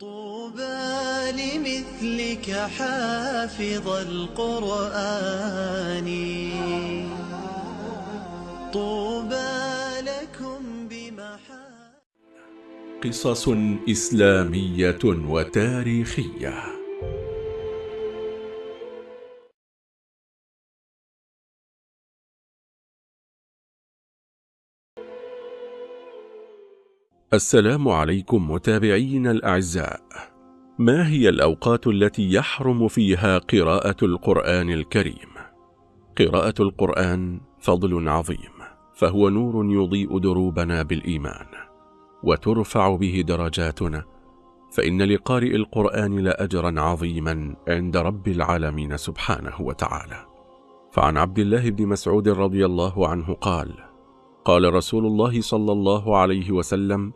طوبى لمثلك حافظ القرآن. طوبى لكم بمحا قصص إسلامية وتاريخية. السلام عليكم متابعين الأعزاء ما هي الأوقات التي يحرم فيها قراءة القرآن الكريم؟ قراءة القرآن فضل عظيم فهو نور يضيء دروبنا بالإيمان وترفع به درجاتنا فإن لقارئ القرآن لأجرا عظيما عند رب العالمين سبحانه وتعالى فعن عبد الله بن مسعود رضي الله عنه قال قال رسول الله صلى الله عليه وسلم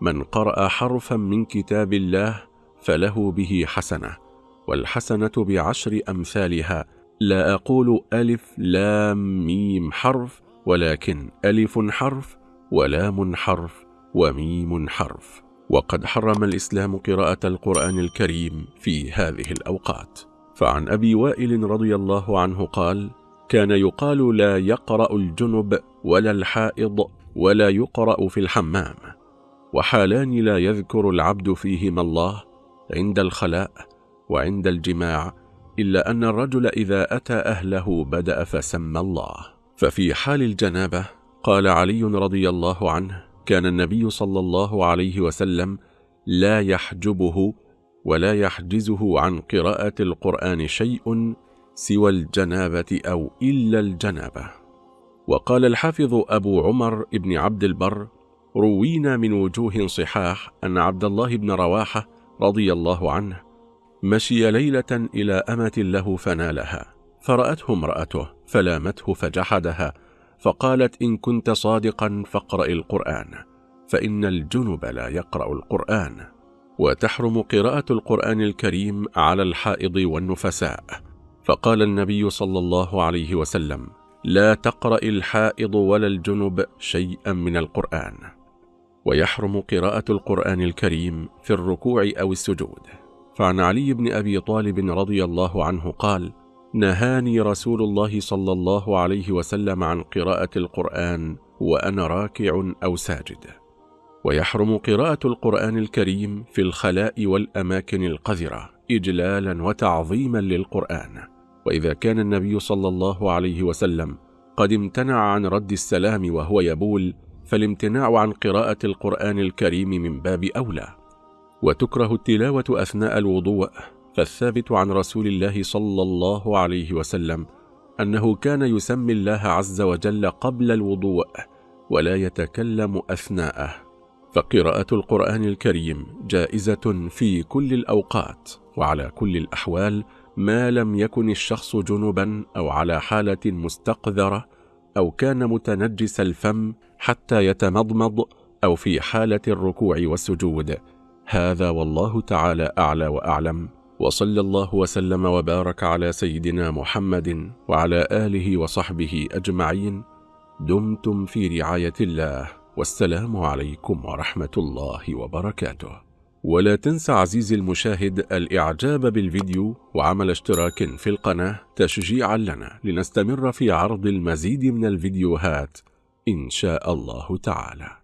من قرأ حرفا من كتاب الله فله به حسنة والحسنة بعشر أمثالها. لا أقول ألف لام ميم حرف ولكن ألف حرف ولام حرف وميم حرف. وقد حرم الإسلام قراءة القرآن الكريم في هذه الأوقات. فعن أبي وائل رضي الله عنه قال كان يقال لا يقرأ الجنب ولا الحائض ولا يقرأ في الحمام. وحالان لا يذكر العبد فيهما الله عند الخلاء وعند الجماع إلا أن الرجل إذا أتى أهله بدأ فسمى الله. ففي حال الجنابة قال علي رضي الله عنه كان النبي صلى الله عليه وسلم لا يحجبه ولا يحجزه عن قراءة القرآن شيء سوى الجنابة أو إلا الجنابة. وقال الحافظ أبو عمر بن عبد البر روينا من وجوه صحاح أن عبد الله بن رواحة رضي الله عنه مشي ليلة إلى أمة له فنالها. فرأته امرأته فلامته فجحدها فقالت إن كنت صادقا فاقرأ القرآن فإن الجنب لا يقرأ القرآن. وتحرم قراءة القرآن الكريم على الحائض والنفساء. فقال النبي صلى الله عليه وسلم لا تقرأ الحائض ولا الجنب شيئا من القرآن. ويحرم قراءة القرآن الكريم في الركوع أو السجود. فعن علي بن أبي طالب رضي الله عنه قال نهاني رسول الله صلى الله عليه وسلم عن قراءة القرآن وأنا راكع أو ساجد. ويحرم قراءة القرآن الكريم في الخلاء والأماكن القذرة إجلالا وتعظيما للقرآن. وإذا كان النبي صلى الله عليه وسلم قد امتنع عن رد السلام وهو يبول فالامتناع عن قراءة القرآن الكريم من باب أولى. وتكره التلاوة أثناء الوضوء. فالثابت عن رسول الله صلى الله عليه وسلم أنه كان يسمي الله عز وجل قبل الوضوء ولا يتكلم أثناءه. فقراءة القرآن الكريم جائزة في كل الأوقات وعلى كل الأحوال ما لم يكن الشخص جنبا أو على حالة مستقذرة أو كان متنجس الفم حتى يتمضمض أو في حالة الركوع والسجود. هذا والله تعالى أعلى وأعلم. وصلى الله وسلم وبارك على سيدنا محمد وعلى آله وصحبه أجمعين. دمتم في رعاية الله. والسلام عليكم ورحمة الله وبركاته. ولا تنسى عزيزي المشاهد الإعجاب بالفيديو وعمل اشتراك في القناة تشجيعا لنا لنستمر في عرض المزيد من الفيديوهات. إن شاء الله تعالى.